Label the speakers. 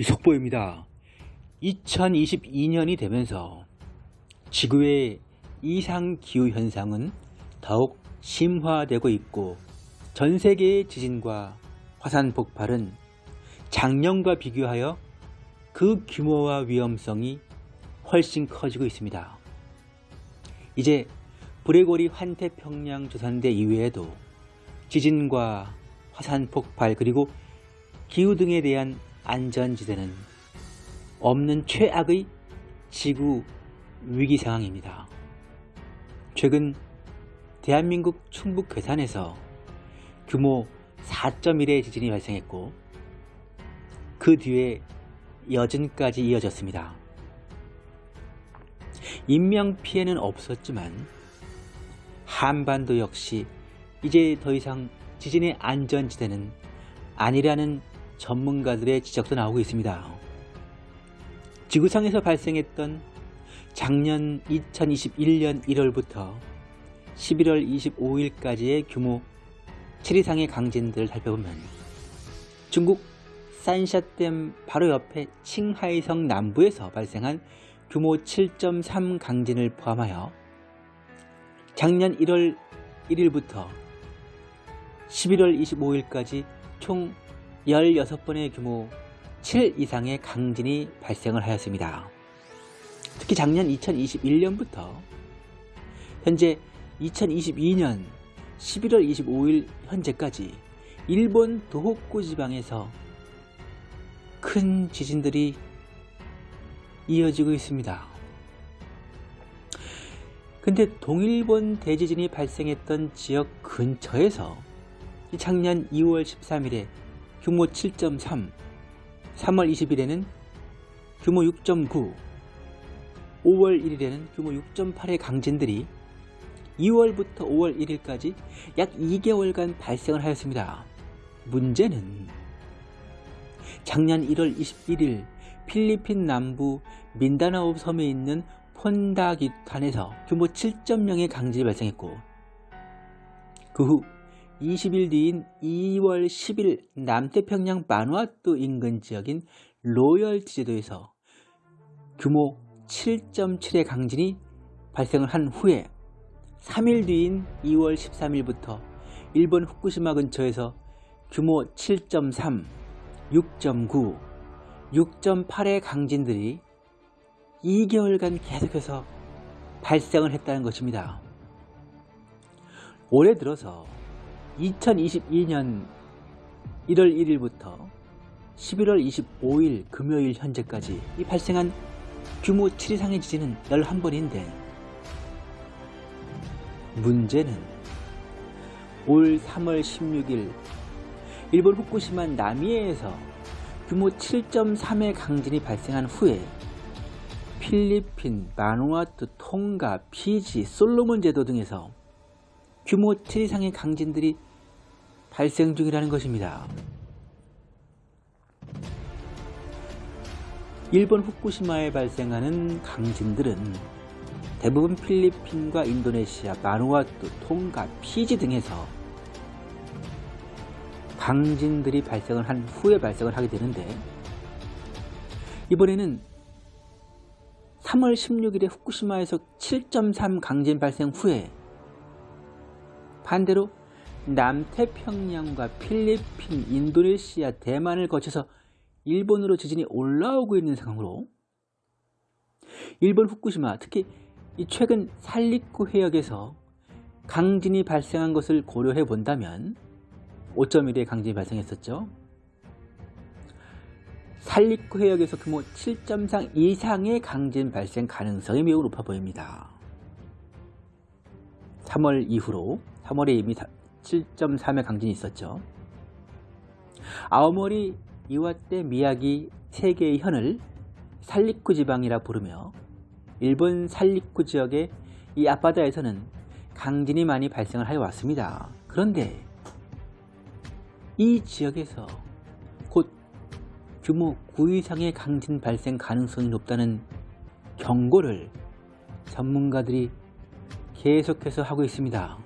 Speaker 1: 속보입니다. 2022년이 되면서 지구의 이상기후 현상은 더욱 심화되고 있고 전 세계의 지진과 화산 폭발은 작년과 비교하여 그 규모와 위험성이 훨씬 커지고 있습니다. 이제 브레고리 환태평양 조산대 이외에도 지진과 화산 폭발 그리고 기후 등에 대한 안전지대는 없는 최악의 지구 위기 상황입니다. 최근 대한민국 충북 괴산에서 규모 4.1의 지진이 발생했고 그 뒤에 여진까지 이어졌습니다. 인명피해는 없었지만 한반도 역시 이제 더 이상 지진의 안전지대는 아니라는 전문가들의 지적도 나오고 있습니다. 지구상에서 발생했던 작년 2021년 1월부터 11월 25일까지의 규모 7 이상의 강진들을 살펴보면 중국 산샤댐 바로 옆에 칭하이성 남부에서 발생한 규모 7.3 강진을 포함하여 작년 1월 1일부터 11월 25일까지 총 16번의 규모 7 이상의 강진이 발생을 하였습니다. 특히 작년 2021년부터 현재 2022년 11월 25일 현재까지 일본 도호쿠 지방에서 큰 지진들이 이어지고 있습니다. 근데 동일본 대지진이 발생했던 지역 근처에서 작년 2월 13일에 규모 7.3, 3월 20일에는 규모 6.9, 5월 1일에는 규모 6.8의 강진들이 2월부터 5월 1일까지 약 2개월간 발생을 하였습니다. 문제는 작년 1월 21일 필리핀 남부 민다나오 섬에 있는 폰다기탄에서 규모 7.0의 강진이 발생했고 그 후 20일 뒤인 2월 10일 남태평양 마누아투 인근 지역인 로열 지제도에서 규모 7.7의 강진이 발생을 한 후에 3일 뒤인 2월 13일부터 일본 후쿠시마 근처에서 규모 7.3, 6.9, 6.8의 강진들이 2개월간 계속해서 발생을 했다는 것입니다. 올해 들어서 2022년 1월 1일부터 11월 25일 금요일 현재까지 이 발생한 규모 7 이상의 지진은 11번인데 문제는 올 3월 16일 일본 후쿠시마 나미에에서 규모 7.3의 강진이 발생한 후에 필리핀, 마누아투, 통가, 피지, 솔로몬 제도 등에서 규모 7 이상의 강진들이 발생 중이라는 것입니다. 일본 후쿠시마에 발생하는 강진들은 대부분 필리핀과 인도네시아, 마누아투, 통가, 피지 등에서 강진들이 발생을 한 후에 발생을 하게 되는데 이번에는 3월 16일에 후쿠시마에서 7.3 강진 발생 후에 반대로 남태평양과 필리핀, 인도네시아, 대만을 거쳐서 일본으로 지진이 올라오고 있는 상황으로 일본 후쿠시마 특히 최근 살리쿠 해역에서 강진이 발생한 것을 고려해 본다면 5.1의 강진이 발생했었죠. 살리쿠 해역에서 규모 7.3 이상의 강진 발생 가능성이 매우 높아 보입니다. 3월 이후로 3월에 이미 7.3의 강진이 있었죠. 아오모리, 이와떼, 미야기 세 개의 현을 살리쿠 지방이라 부르며 일본 살리쿠 지역의 이 앞바다에서는 강진이 많이 발생을 하여 왔습니다. 그런데 이 지역에서 곧 규모 9 이상의 강진 발생 가능성이 높다는 경고를 전문가들이 계속해서 하고 있습니다.